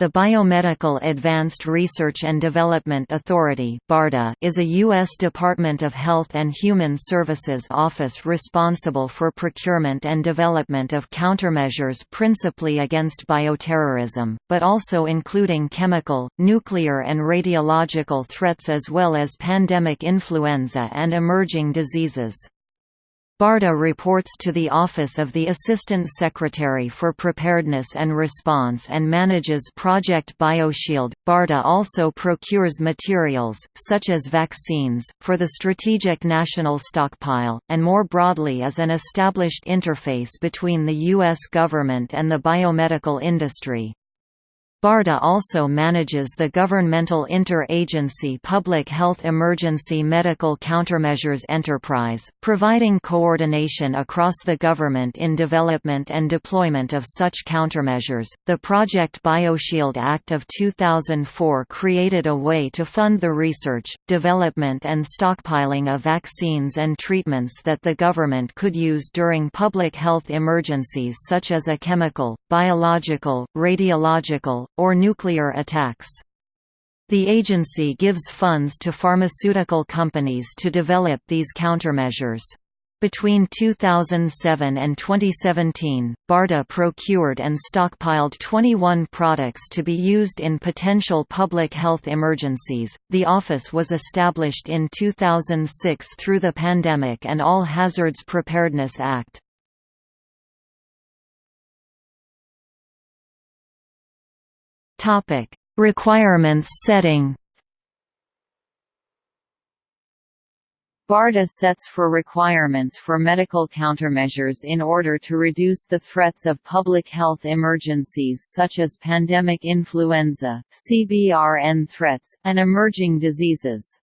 The Biomedical Advanced Research and Development Authority is a U.S. Department of Health and Human Services office responsible for procurement and development of countermeasures principally against bioterrorism, but also including chemical, nuclear and radiological threats as well as pandemic influenza and emerging diseases. BARDA reports to the Office of the Assistant Secretary for Preparedness and Response and manages Project BioShield. BARDA also procures materials, such as vaccines, for the Strategic National Stockpile, and more broadly is an established interface between the U.S. government and the biomedical industry. BARDA also manages the governmental inter-agency Public Health Emergency Medical Countermeasures Enterprise, providing coordination across the government in development and deployment of such countermeasures. The Project BioShield Act of 2004 created a way to fund the research, development and stockpiling of vaccines and treatments that the government could use during public health emergencies such as a chemical, biological, radiological, or nuclear attacks. The agency gives funds to pharmaceutical companies to develop these countermeasures. Between 2007 and 2017, BARDA procured and stockpiled 21 products to be used in potential public health emergencies. The office was established in 2006 through the Pandemic and All Hazards Preparedness Act. Topic: Requirements setting. BARDA sets for requirements for medical countermeasures in order to reduce the threats of public health emergencies such as pandemic influenza, CBRN threats, and emerging diseases.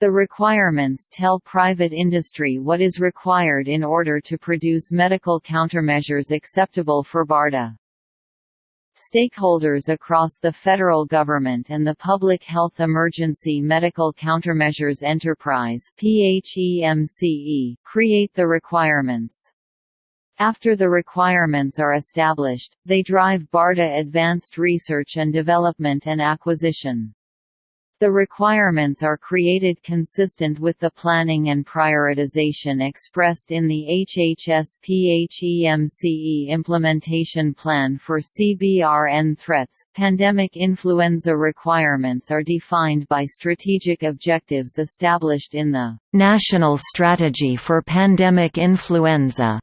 The requirements tell private industry what is required in order to produce medical countermeasures acceptable for BARDA. Stakeholders across the federal government and the Public Health Emergency Medical Countermeasures Enterprise create the requirements. After the requirements are established, they drive BARDA advanced research and development and acquisition. The requirements are created consistent with the planning and prioritization expressed in the HHS-PHEMCE implementation plan for CBRN threats. Pandemic influenza requirements are defined by strategic objectives established in the National Strategy for Pandemic Influenza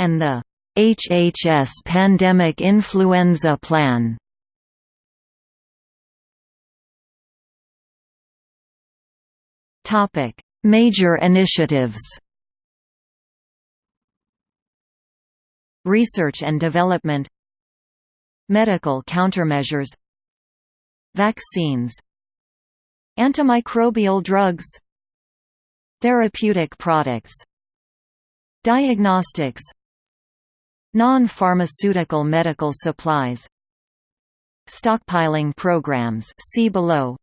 and the HHS Pandemic Influenza Plan. Topic: Major initiatives. Research and development Medical countermeasures Vaccines Antimicrobial drugs Therapeutic products Diagnostics Non-pharmaceutical medical supplies Stockpiling programs see below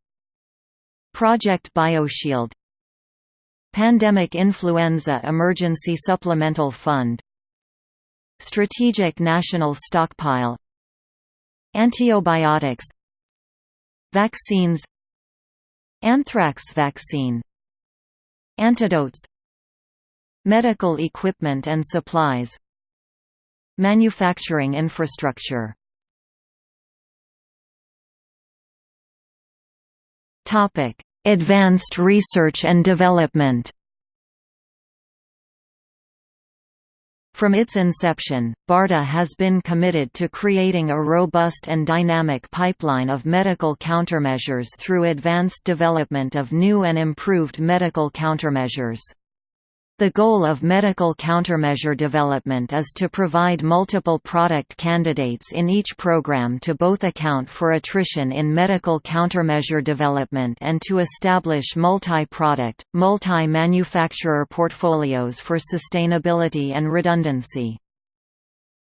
Project BioShield. Pandemic Influenza Emergency Supplemental Fund. Strategic National Stockpile. Antibiotics. Vaccines. Anthrax vaccine. Antidotes. Medical equipment and supplies. Manufacturing infrastructure. Topic Advanced research and development From its inception, BARDA has been committed to creating a robust and dynamic pipeline of medical countermeasures through advanced development of new and improved medical countermeasures. The goal of medical countermeasure development is to provide multiple product candidates in each program to both account for attrition in medical countermeasure development and to establish multi-product, multi-manufacturer portfolios for sustainability and redundancy.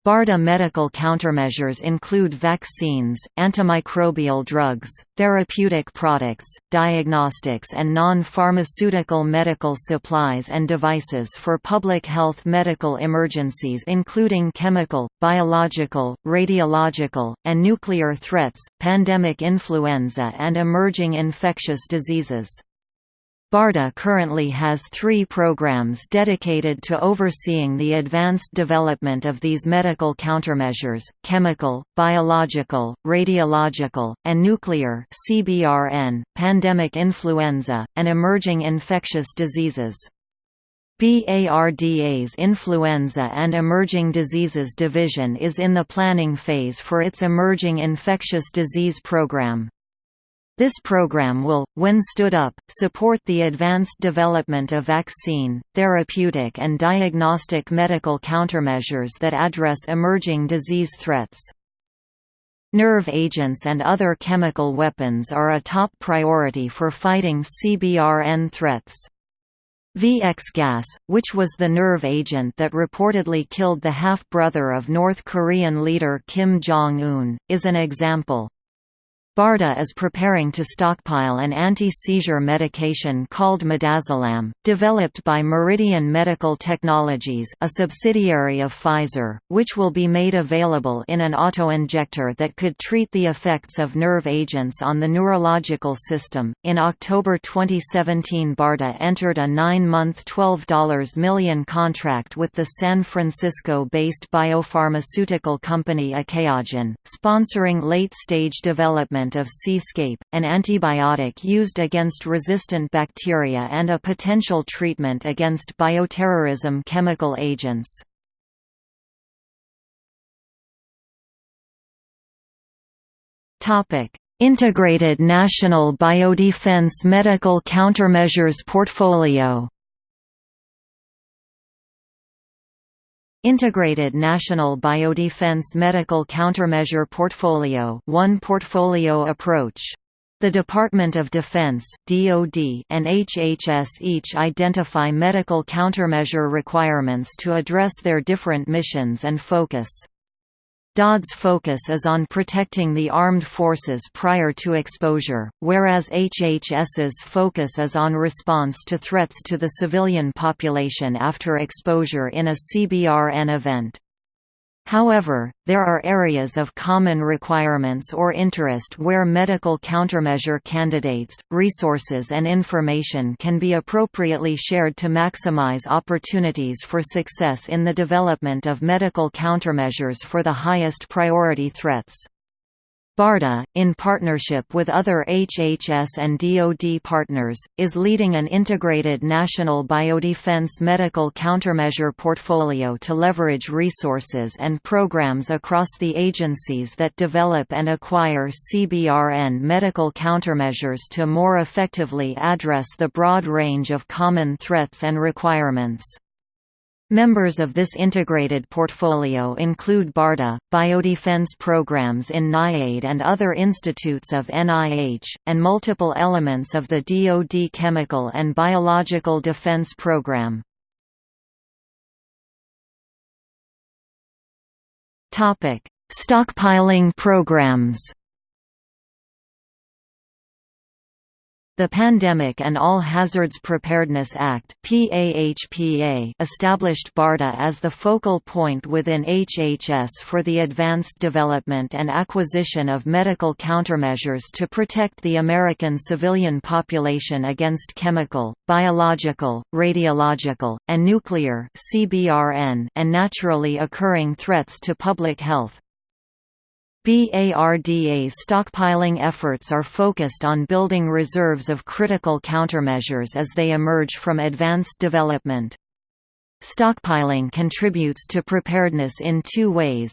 BARDA medical countermeasures include vaccines, antimicrobial drugs, therapeutic products, diagnostics and non-pharmaceutical medical supplies and devices for public health medical emergencies including chemical, biological, radiological, and nuclear threats, pandemic influenza and emerging infectious diseases. BARDA currently has three programs dedicated to overseeing the advanced development of these medical countermeasures, chemical, biological, radiological, and nuclear CBRN, pandemic influenza, and emerging infectious diseases. BARDA's Influenza and Emerging Diseases Division is in the planning phase for its Emerging Infectious Disease Program. This program will, when stood up, support the advanced development of vaccine, therapeutic and diagnostic medical countermeasures that address emerging disease threats. Nerve agents and other chemical weapons are a top priority for fighting CBRN threats. VX gas, which was the nerve agent that reportedly killed the half-brother of North Korean leader Kim Jong-un, is an example. BARDA is preparing to stockpile an anti-seizure medication called midazolam, developed by Meridian Medical Technologies a subsidiary of Pfizer, which will be made available in an autoinjector that could treat the effects of nerve agents on the neurological system. In October 2017 BARDA entered a nine-month $12 million contract with the San Francisco-based biopharmaceutical company Achaogen, sponsoring late-stage development development of Seascape, an antibiotic used against resistant bacteria and a potential treatment against bioterrorism chemical agents. Integrated National Biodefense Medical Countermeasures Portfolio Integrated National Biodefense Medical Countermeasure Portfolio one portfolio approach. The Department of Defense (DoD) and HHS each identify medical countermeasure requirements to address their different missions and focus. DoD's focus is on protecting the armed forces prior to exposure, whereas HHS's focus is on response to threats to the civilian population after exposure in a CBRN event. However, there are areas of common requirements or interest where medical countermeasure candidates, resources and information can be appropriately shared to maximize opportunities for success in the development of medical countermeasures for the highest priority threats. BARDA, in partnership with other HHS and DoD partners, is leading an integrated national biodefense medical countermeasure portfolio to leverage resources and programs across the agencies that develop and acquire CBRN medical countermeasures to more effectively address the broad range of common threats and requirements. Members of this integrated portfolio include BARDA, biodefense programs in NIAID and other institutes of NIH, and multiple elements of the DoD Chemical and Biological Defense Program. Stockpiling programs The Pandemic and All Hazards Preparedness Act established BARDA as the focal point within HHS for the advanced development and acquisition of medical countermeasures to protect the American civilian population against chemical, biological, radiological, and nuclear and naturally occurring threats to public health. BARDA's stockpiling efforts are focused on building reserves of critical countermeasures as they emerge from advanced development. Stockpiling contributes to preparedness in two ways.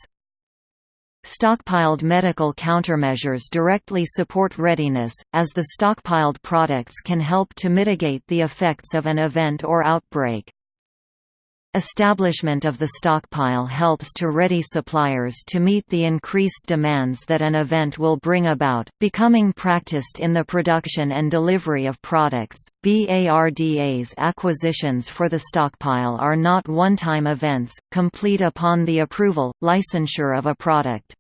Stockpiled medical countermeasures directly support readiness, as the stockpiled products can help to mitigate the effects of an event or outbreak. Establishment of the stockpile helps to ready suppliers to meet the increased demands that an event will bring about, becoming practiced in the production and delivery of products. BARDA's acquisitions for the stockpile are not one-time events, complete upon the approval, licensure of a product.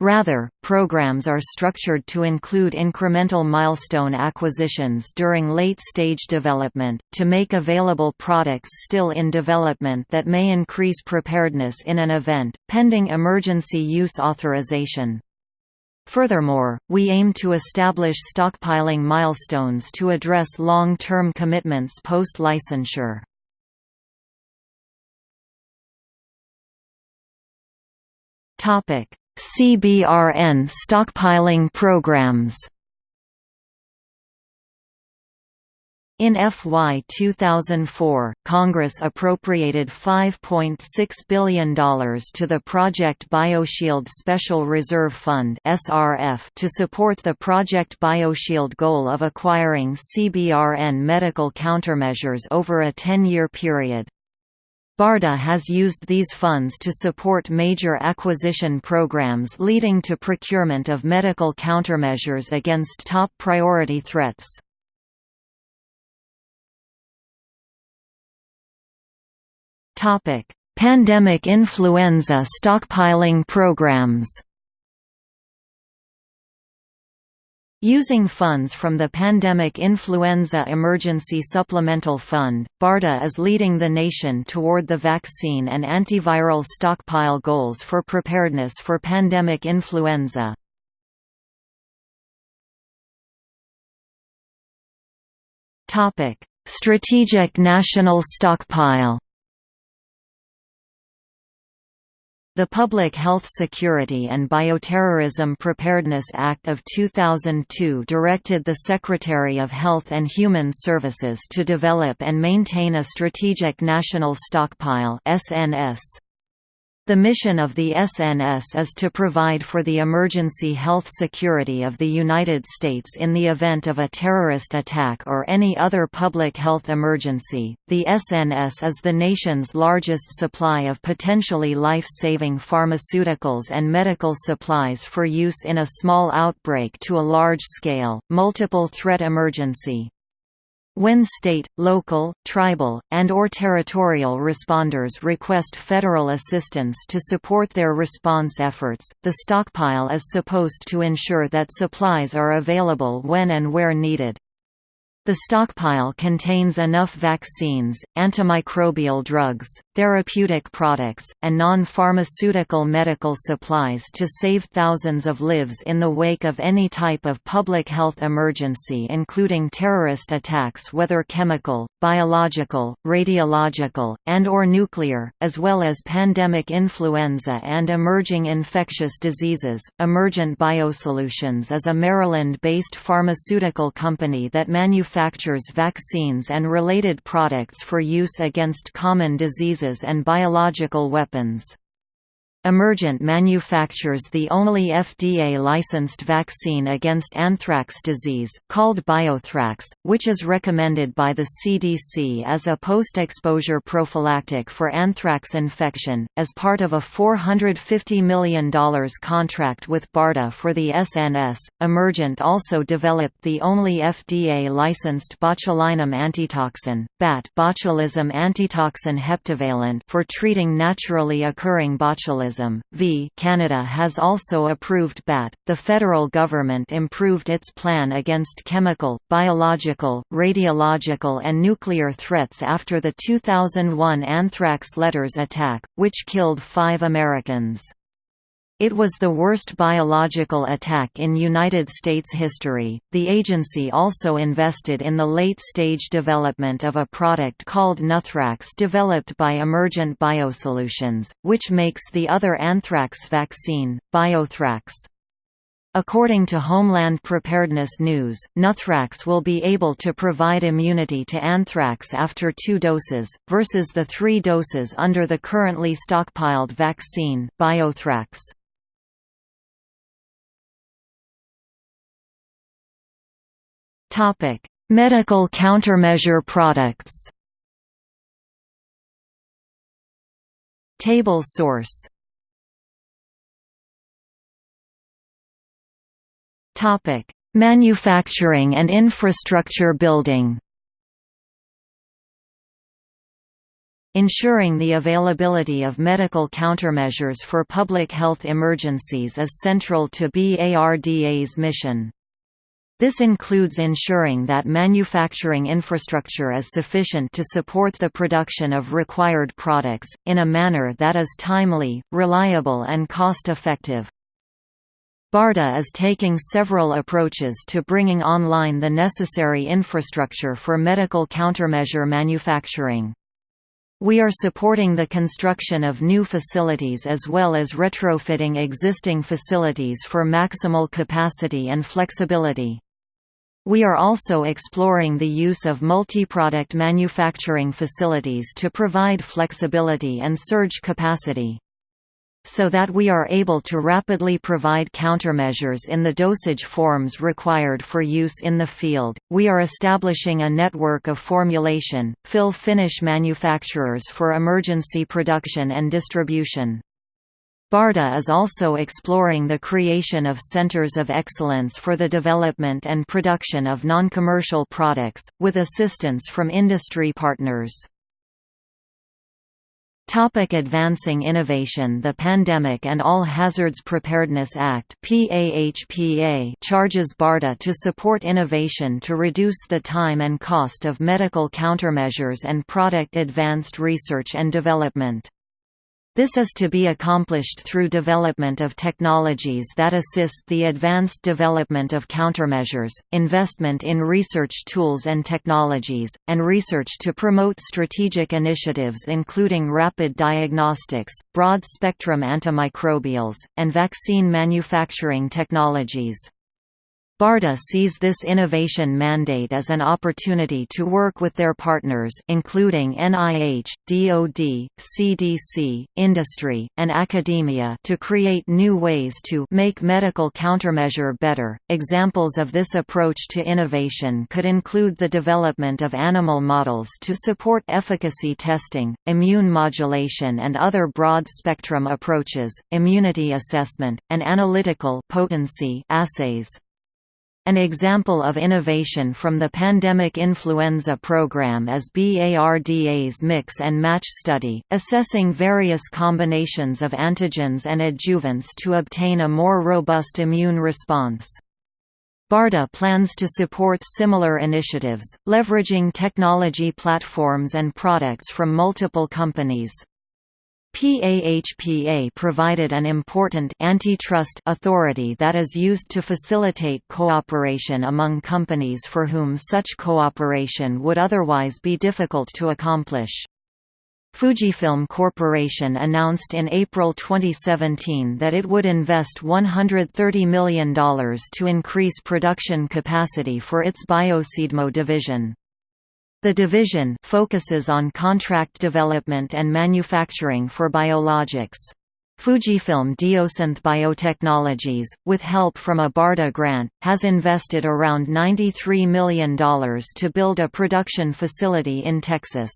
Rather, programs are structured to include incremental milestone acquisitions during late-stage development, to make available products still in development that may increase preparedness in an event, pending emergency use authorization. Furthermore, we aim to establish stockpiling milestones to address long-term commitments post-licensure. Topic: CBRN stockpiling programs In FY 2004, Congress appropriated $5.6 billion to the Project BioShield Special Reserve Fund to support the Project BioShield goal of acquiring CBRN medical countermeasures over a 10-year period. BARDA has used these funds to support major acquisition programs leading to procurement of medical countermeasures against top priority threats. Pandemic influenza stockpiling programs Using funds from the Pandemic Influenza Emergency Supplemental Fund, BARDA is leading the nation toward the vaccine and antiviral stockpile goals for preparedness for pandemic influenza. Strategic National Stockpile The Public Health Security and Bioterrorism Preparedness Act of 2002 directed the Secretary of Health and Human Services to develop and maintain a Strategic National Stockpile SNS. The mission of the SNS is to provide for the emergency health security of the United States in the event of a terrorist attack or any other public health emergency. The SNS is the nation's largest supply of potentially life saving pharmaceuticals and medical supplies for use in a small outbreak to a large scale, multiple threat emergency. When state, local, tribal, and or territorial responders request federal assistance to support their response efforts, the stockpile is supposed to ensure that supplies are available when and where needed. The stockpile contains enough vaccines, antimicrobial drugs, therapeutic products, and non-pharmaceutical medical supplies to save thousands of lives in the wake of any type of public health emergency including terrorist attacks whether chemical, biological, radiological, and or nuclear, as well as pandemic influenza and emerging infectious diseases. Emergent Biosolutions is a Maryland-based pharmaceutical company that manufactures manufactures vaccines and related products for use against common diseases and biological weapons. Emergent manufactures the only FDA-licensed vaccine against anthrax disease, called Biothrax, which is recommended by the CDC as a post-exposure prophylactic for anthrax infection. As part of a $450 million contract with BARDA for the SNS, Emergent also developed the only FDA-licensed botulinum antitoxin, BAT botulism antitoxin heptavalent for treating naturally occurring botulism V Canada has also approved BAT. The federal government improved its plan against chemical, biological, radiological and nuclear threats after the 2001 anthrax letters attack, which killed 5 Americans. It was the worst biological attack in United States history. The agency also invested in the late stage development of a product called Nuthrax developed by Emergent Biosolutions, which makes the other anthrax vaccine, Biothrax. According to Homeland Preparedness News, Nuthrax will be able to provide immunity to anthrax after two doses, versus the three doses under the currently stockpiled vaccine, Biothrax. Topic: Medical countermeasure products. Table source Topic: Manufacturing and infrastructure building Ensuring the availability of medical countermeasures for public health emergencies is central to BARDA's mission. This includes ensuring that manufacturing infrastructure is sufficient to support the production of required products, in a manner that is timely, reliable and cost-effective. BARDA is taking several approaches to bringing online the necessary infrastructure for medical countermeasure manufacturing. We are supporting the construction of new facilities as well as retrofitting existing facilities for maximal capacity and flexibility. We are also exploring the use of multi-product manufacturing facilities to provide flexibility and surge capacity so that we are able to rapidly provide countermeasures in the dosage forms required for use in the field. We are establishing a network of formulation, fill finish manufacturers for emergency production and distribution. BARDA is also exploring the creation of centers of excellence for the development and production of non-commercial products, with assistance from industry partners. Topic advancing innovation The Pandemic and All Hazards Preparedness Act charges BARDA to support innovation to reduce the time and cost of medical countermeasures and product advanced research and development. This is to be accomplished through development of technologies that assist the advanced development of countermeasures, investment in research tools and technologies, and research to promote strategic initiatives including rapid diagnostics, broad-spectrum antimicrobials, and vaccine manufacturing technologies. BARDA sees this innovation mandate as an opportunity to work with their partners including NIH, DoD, CDC, industry, and academia to create new ways to make medical countermeasure better. Examples of this approach to innovation could include the development of animal models to support efficacy testing, immune modulation and other broad-spectrum approaches, immunity assessment, and analytical potency assays. An example of innovation from the pandemic influenza program is BARDA's Mix and Match study, assessing various combinations of antigens and adjuvants to obtain a more robust immune response. BARDA plans to support similar initiatives, leveraging technology platforms and products from multiple companies. PAHPA provided an important antitrust authority that is used to facilitate cooperation among companies for whom such cooperation would otherwise be difficult to accomplish. Fujifilm Corporation announced in April 2017 that it would invest $130 million to increase production capacity for its Bio CDMO division. The division focuses on contract development and manufacturing for biologics. Fujifilm Diosynth Biotechnologies, with help from a BARDA grant, has invested around $93 million to build a production facility in Texas.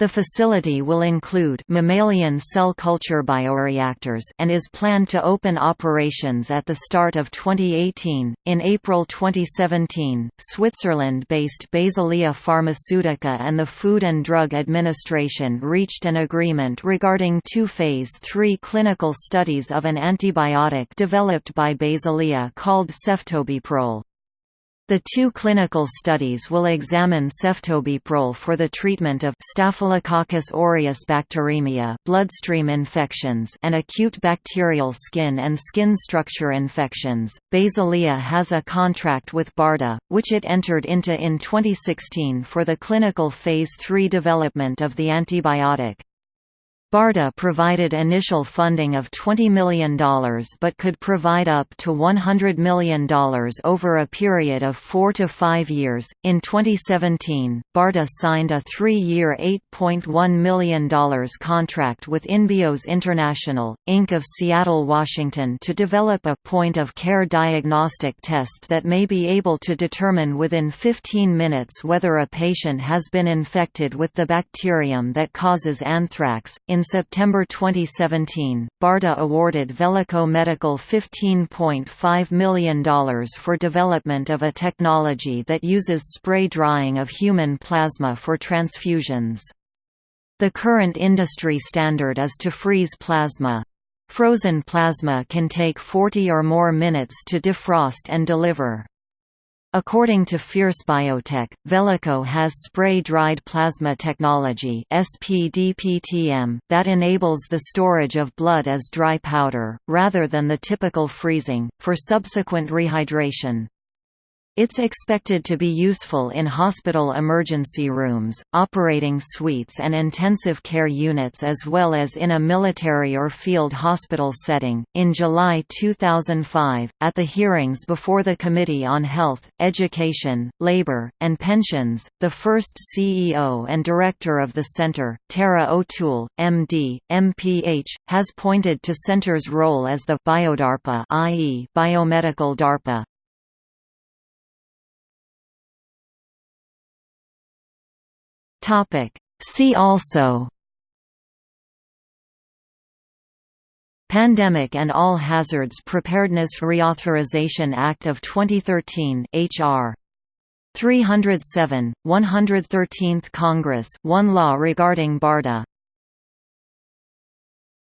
The facility will include mammalian cell culture bioreactors and is planned to open operations at the start of 2018. In April 2017, Switzerland-based Basilea Pharmaceutica and the Food and Drug Administration reached an agreement regarding two phase 3 clinical studies of an antibiotic developed by Basilea called ceftobiprole. The two clinical studies will examine ceftobiprole for the treatment of Staphylococcus aureus bacteremia bloodstream infections and acute bacterial skin and skin structure infections. Basilea has a contract with BARDA, which it entered into in 2016 for the clinical phase 3 development of the antibiotic. BARDA provided initial funding of $20 million but could provide up to $100 million over a period of four to five years. In 2017, BARDA signed a three year $8.1 million contract with Inbios International, Inc. of Seattle, Washington to develop a point of care diagnostic test that may be able to determine within 15 minutes whether a patient has been infected with the bacterium that causes anthrax. In In September 2017, BARDA awarded Velico Medical $15.5 million for development of a technology that uses spray drying of human plasma for transfusions. The current industry standard is to freeze plasma. Frozen plasma can take 40 or more minutes to defrost and deliver. According to Fierce Biotech, Velico has spray-dried plasma technology that enables the storage of blood as dry powder, rather than the typical freezing, for subsequent rehydration. It's expected to be useful in hospital emergency rooms, operating suites and intensive care units as well as in a military or field hospital setting. In July 2005, at the hearings before the Committee on Health, Education, Labor, and Pensions, the first CEO and director of the center, Tara O'Toole, MD, MPH, has pointed to center's role as the biodarpa i.e. biomedical DARPA Topic. See also. Pandemic and All Hazards Preparedness Reauthorization Act of 2013 HR 307, 113th Congress one law regarding BARDA